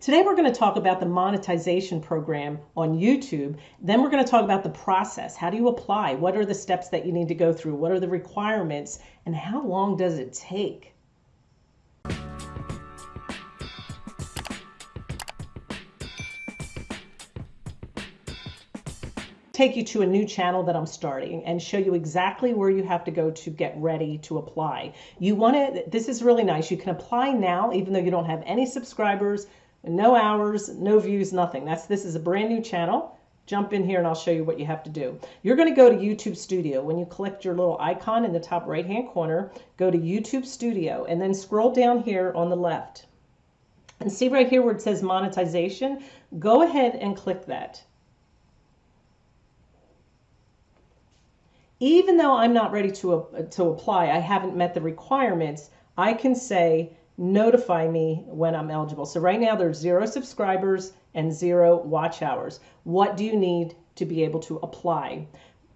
Today we're going to talk about the monetization program on YouTube. Then we're going to talk about the process. How do you apply? What are the steps that you need to go through? What are the requirements? And how long does it take? take you to a new channel that I'm starting and show you exactly where you have to go to get ready to apply. You want to, this is really nice. You can apply now, even though you don't have any subscribers, no hours, no views, nothing. That's, this is a brand new channel. Jump in here and I'll show you what you have to do. You're going to go to YouTube Studio. When you click your little icon in the top right hand corner, go to YouTube Studio and then scroll down here on the left. And see right here where it says monetization, go ahead and click that. even though I'm not ready to, uh, to apply, I haven't met the requirements, I can say notify me when I'm eligible. So right now there's zero subscribers and zero watch hours. What do you need to be able to apply?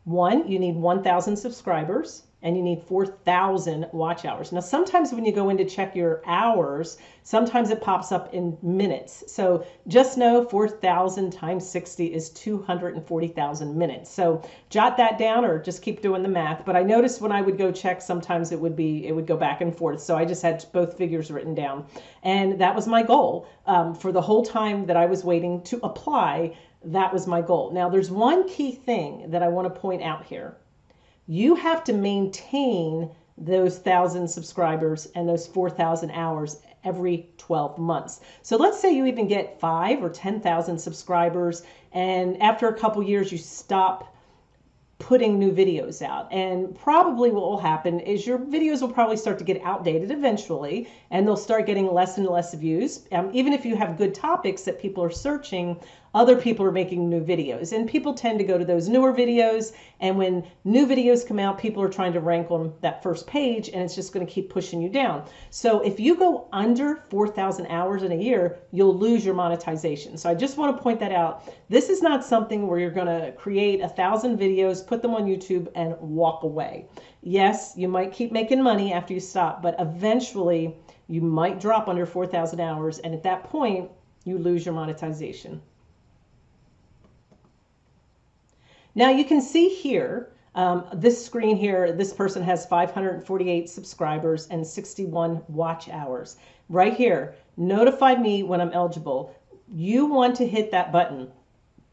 One, you need 1,000 subscribers and you need 4,000 watch hours. Now, sometimes when you go in to check your hours, sometimes it pops up in minutes. So just know 4,000 times 60 is 240,000 minutes. So jot that down or just keep doing the math. But I noticed when I would go check, sometimes it would be, it would go back and forth. So I just had both figures written down. And that was my goal um, for the whole time that I was waiting to apply. That was my goal. Now, there's one key thing that I want to point out here you have to maintain those thousand subscribers and those 4,000 hours every 12 months. So let's say you even get five or 10,000 subscribers, and after a couple years, you stop putting new videos out. And probably what will happen is your videos will probably start to get outdated eventually, and they'll start getting less and less views. Um, even if you have good topics that people are searching, other people are making new videos. And people tend to go to those newer videos. And when new videos come out, people are trying to rank on that first page, and it's just going to keep pushing you down. So if you go under 4,000 hours in a year, you'll lose your monetization. So I just want to point that out. This is not something where you're going to create a thousand videos, put them on YouTube, and walk away. Yes, you might keep making money after you stop, but eventually you might drop under 4,000 hours. And at that point, you lose your monetization. Now you can see here, um, this screen here, this person has 548 subscribers and 61 watch hours. Right here, notify me when I'm eligible. You want to hit that button,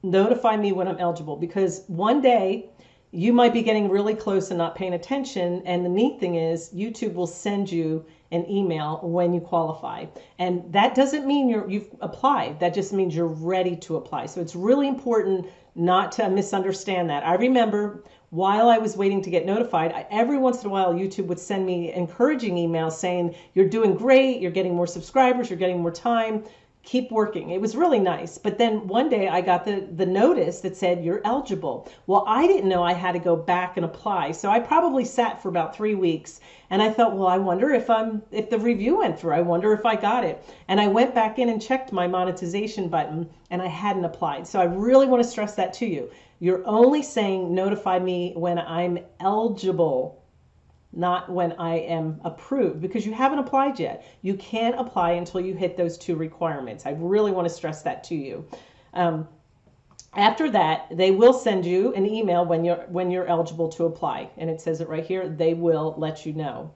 notify me when I'm eligible, because one day you might be getting really close and not paying attention. And the neat thing is YouTube will send you an email when you qualify. And that doesn't mean you're, you've applied. That just means you're ready to apply. So it's really important not to misunderstand that. I remember while I was waiting to get notified, I, every once in a while, YouTube would send me encouraging emails saying, You're doing great, you're getting more subscribers, you're getting more time keep working. It was really nice. But then one day I got the, the notice that said you're eligible. Well, I didn't know I had to go back and apply. So I probably sat for about three weeks and I thought, well, I wonder if I'm if the review went through. I wonder if I got it. And I went back in and checked my monetization button and I hadn't applied. So I really want to stress that to you. You're only saying notify me when I'm eligible not when I am approved because you haven't applied yet. You can't apply until you hit those two requirements. I really want to stress that to you. Um, after that, they will send you an email when you're when you're eligible to apply, and it says it right here. They will let you know.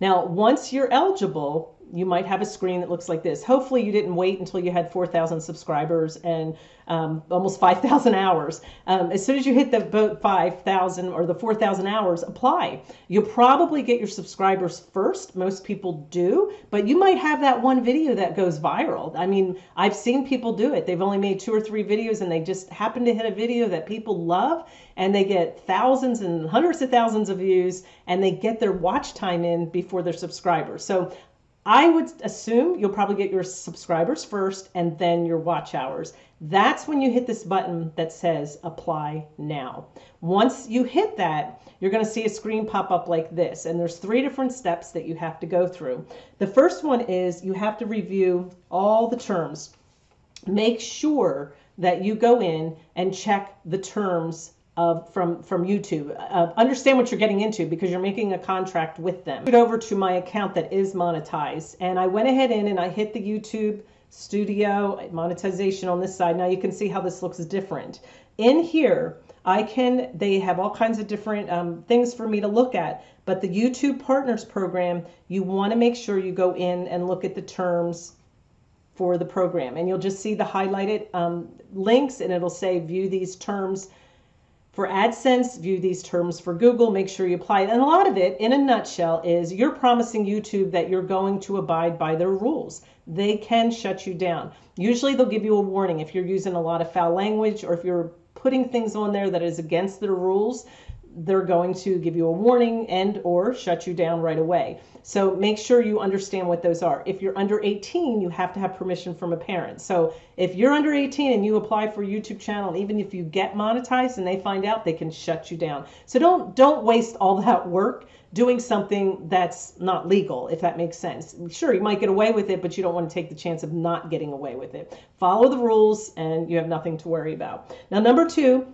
Now, once you're eligible, you might have a screen that looks like this. Hopefully you didn't wait until you had 4,000 subscribers and um, almost 5,000 hours. Um, as soon as you hit the 5,000 or the 4,000 hours, apply. You'll probably get your subscribers first. Most people do, but you might have that one video that goes viral. I mean, I've seen people do it. They've only made two or three videos and they just happen to hit a video that people love and they get thousands and hundreds of thousands of views and they get their watch time in before their subscribers. So I would assume you'll probably get your subscribers first and then your watch hours. That's when you hit this button that says apply now. Once you hit that, you're going to see a screen pop up like this. And there's three different steps that you have to go through. The first one is you have to review all the terms. Make sure that you go in and check the terms from from YouTube. Uh, understand what you're getting into because you're making a contract with them. Over to my account that is monetized, and I went ahead in and I hit the YouTube Studio monetization on this side. Now you can see how this looks different. In here, I can. They have all kinds of different um, things for me to look at. But the YouTube Partners Program, you want to make sure you go in and look at the terms for the program, and you'll just see the highlighted um, links, and it'll say view these terms for AdSense, view these terms for Google, make sure you apply it. And a lot of it, in a nutshell, is you're promising YouTube that you're going to abide by their rules. They can shut you down. Usually they'll give you a warning if you're using a lot of foul language or if you're putting things on there that is against their rules they're going to give you a warning and or shut you down right away. So make sure you understand what those are. If you're under 18, you have to have permission from a parent. So if you're under 18 and you apply for a YouTube channel, even if you get monetized and they find out, they can shut you down. So don't don't waste all that work doing something that's not legal, if that makes sense. Sure, you might get away with it, but you don't want to take the chance of not getting away with it. Follow the rules and you have nothing to worry about. Now, number two,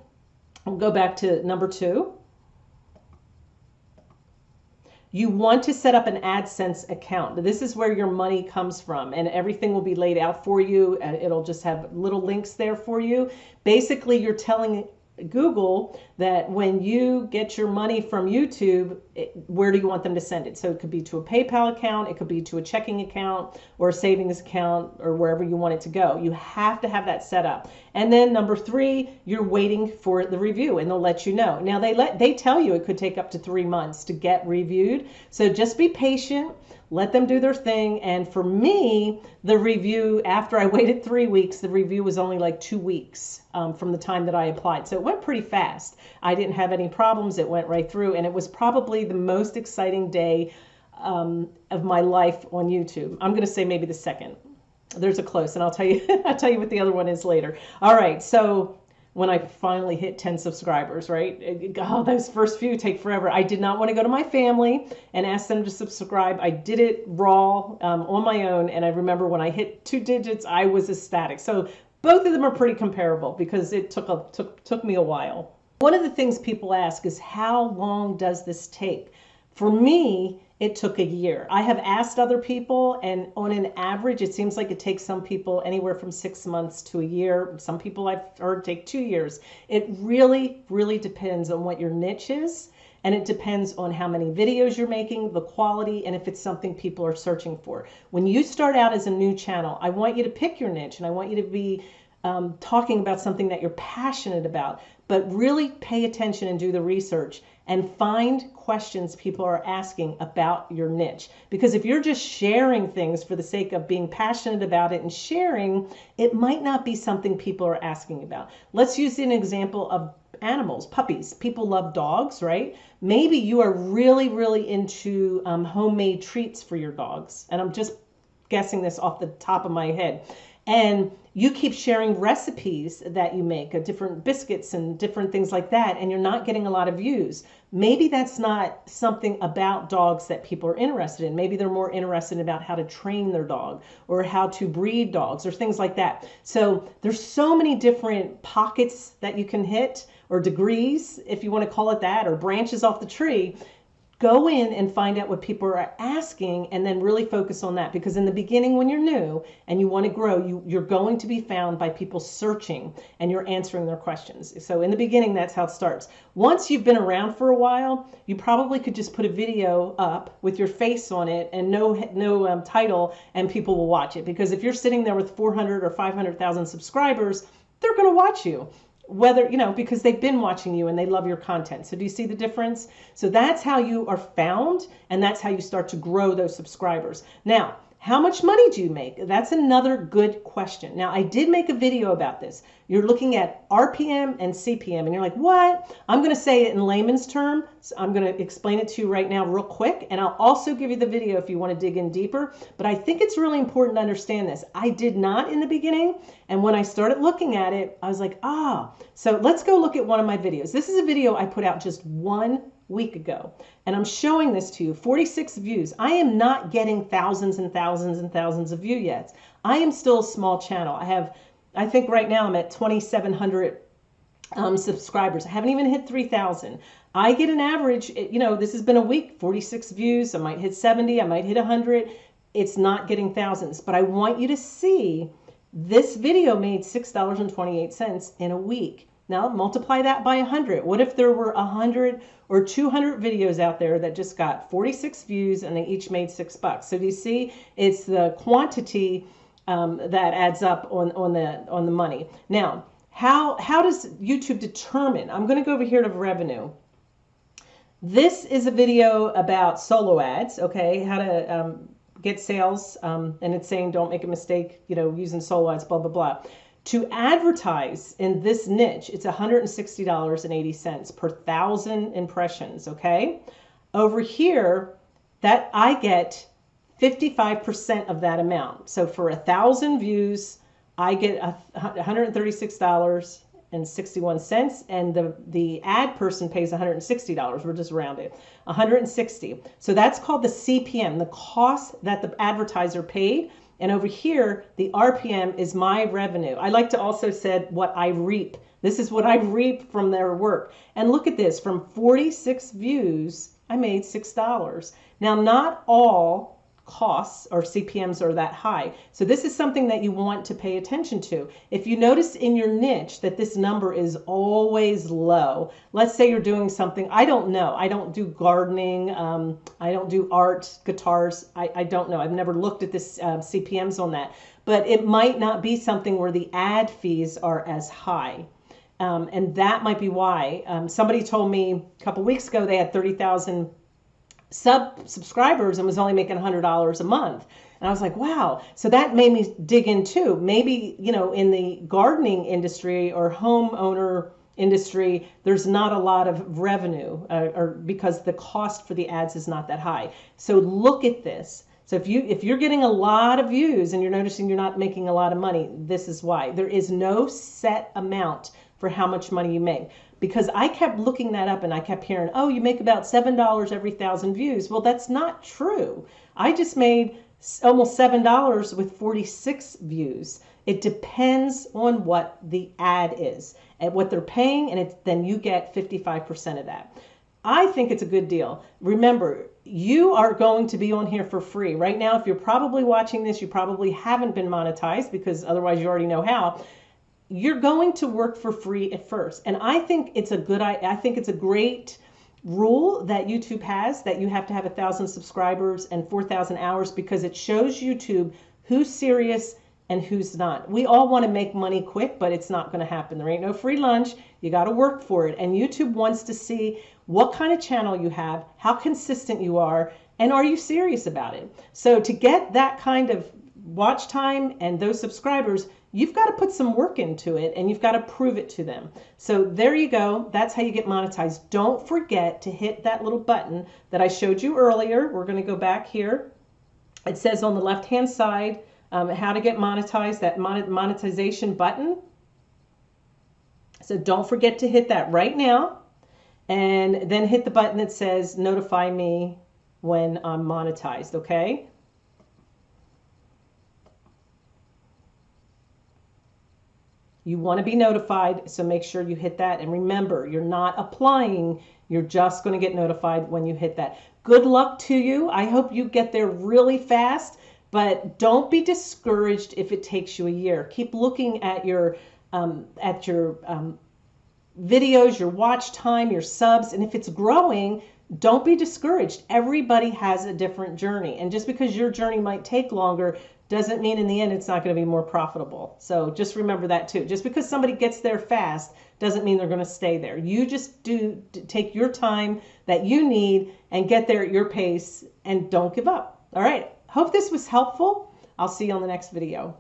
we'll go back to number two you want to set up an AdSense account. This is where your money comes from, and everything will be laid out for you. It'll just have little links there for you. Basically, you're telling Google that when you get your money from YouTube, it, where do you want them to send it? So it could be to a PayPal account, it could be to a checking account or a savings account or wherever you want it to go. You have to have that set up. And then number three, you're waiting for the review and they'll let you know. Now they let they tell you it could take up to three months to get reviewed. So just be patient let them do their thing. And for me, the review, after I waited three weeks, the review was only like two weeks um, from the time that I applied. So it went pretty fast. I didn't have any problems. It went right through. And it was probably the most exciting day um, of my life on YouTube. I'm going to say maybe the second. There's a close, and I'll tell you. I'll tell you what the other one is later. All right, so when I finally hit 10 subscribers, right? Oh, those first few take forever. I did not want to go to my family and ask them to subscribe. I did it raw um, on my own. And I remember when I hit two digits, I was ecstatic. So both of them are pretty comparable because it took, a, took, took me a while. One of the things people ask is how long does this take? For me, it took a year. I have asked other people, and on an average, it seems like it takes some people anywhere from six months to a year. Some people I've heard take two years. It really, really depends on what your niche is, and it depends on how many videos you're making, the quality, and if it's something people are searching for. When you start out as a new channel, I want you to pick your niche, and I want you to be um, talking about something that you're passionate about, but really pay attention and do the research and find questions people are asking about your niche. Because if you're just sharing things for the sake of being passionate about it and sharing, it might not be something people are asking about. Let's use an example of animals, puppies. People love dogs, right? Maybe you are really, really into um, homemade treats for your dogs. And I'm just guessing this off the top of my head and you keep sharing recipes that you make of different biscuits and different things like that and you're not getting a lot of views. Maybe that's not something about dogs that people are interested in. Maybe they're more interested about how to train their dog or how to breed dogs or things like that. So there's so many different pockets that you can hit or degrees if you want to call it that or branches off the tree go in and find out what people are asking and then really focus on that. Because in the beginning when you're new and you want to grow you you're going to be found by people searching and you're answering their questions. So in the beginning that's how it starts. Once you've been around for a while you probably could just put a video up with your face on it and no no um, title and people will watch it. Because if you're sitting there with 400 or 500,000 subscribers they're going to watch you whether you know because they've been watching you and they love your content. So do you see the difference? So that's how you are found and that's how you start to grow those subscribers. Now how much money do you make? That's another good question. Now, I did make a video about this. You're looking at RPM and CPM, and you're like, what? I'm going to say it in layman's terms. So I'm going to explain it to you right now, real quick, and I'll also give you the video if you want to dig in deeper. But I think it's really important to understand this. I did not in the beginning, and when I started looking at it, I was like, ah. So let's go look at one of my videos. This is a video I put out just one week ago. And I'm showing this to you 46 views. I am not getting thousands and thousands and thousands of views yet. I am still a small channel. I have, I think right now I'm at 2,700 um, subscribers. I haven't even hit 3,000. I get an average, you know, this has been a week, 46 views. I might hit 70, I might hit 100. It's not getting thousands, but I want you to see this video made $6.28 in a week. Now multiply that by 100. What if there were 100 or 200 videos out there that just got 46 views and they each made six bucks? So do you see? It's the quantity um, that adds up on, on the on the money. Now, how how does YouTube determine? I'm going to go over here to revenue. This is a video about solo ads. Okay, how to um, get sales, um, and it's saying don't make a mistake. You know, using solo ads, blah blah blah. To advertise in this niche, it's $160.80 per thousand impressions, okay? Over here, that I get 55% of that amount. So for a thousand views, I get $136 and 61 cents and the the ad person pays $160 we're just rounded 160 so that's called the cpm the cost that the advertiser paid and over here, the RPM is my revenue. I like to also said what I reap. This is what I reap from their work. And look at this, from 46 views, I made $6. Now, not all costs or CPMs are that high. So this is something that you want to pay attention to. If you notice in your niche that this number is always low, let's say you're doing something, I don't know, I don't do gardening, um, I don't do art, guitars, I, I don't know. I've never looked at this uh, CPMs on that, but it might not be something where the ad fees are as high. Um, and that might be why. Um, somebody told me a couple weeks ago they had 30,000 sub subscribers and was only making $100 a month. And I was like, wow. So that made me dig in too. Maybe, you know, in the gardening industry or homeowner industry, there's not a lot of revenue uh, or because the cost for the ads is not that high. So look at this. So if you if you're getting a lot of views and you're noticing you're not making a lot of money, this is why. There is no set amount for how much money you make because I kept looking that up and I kept hearing, oh, you make about $7 every thousand views. Well, that's not true. I just made almost $7 with 46 views. It depends on what the ad is and what they're paying, and then you get 55% of that. I think it's a good deal. Remember, you are going to be on here for free. Right now, if you're probably watching this, you probably haven't been monetized because otherwise you already know how you're going to work for free at first. And I think it's a good I think it's a great rule that YouTube has that you have to have a thousand subscribers and 4,000 hours because it shows YouTube who's serious and who's not. We all want to make money quick, but it's not going to happen. There ain't no free lunch. You got to work for it. And YouTube wants to see what kind of channel you have, how consistent you are, and are you serious about it? So to get that kind of watch time and those subscribers, you've got to put some work into it and you've got to prove it to them. So there you go. That's how you get monetized. Don't forget to hit that little button that I showed you earlier. We're going to go back here. It says on the left hand side um, how to get monetized, that monetization button. So don't forget to hit that right now and then hit the button that says notify me when I'm monetized, okay? You want to be notified, so make sure you hit that. And remember, you're not applying, you're just going to get notified when you hit that. Good luck to you. I hope you get there really fast, but don't be discouraged if it takes you a year. Keep looking at your um, at your um, videos, your watch time, your subs, and if it's growing, don't be discouraged. Everybody has a different journey. And just because your journey might take longer doesn't mean in the end it's not going to be more profitable. So just remember that too. Just because somebody gets there fast doesn't mean they're going to stay there. You just do take your time that you need and get there at your pace and don't give up. All right. Hope this was helpful. I'll see you on the next video.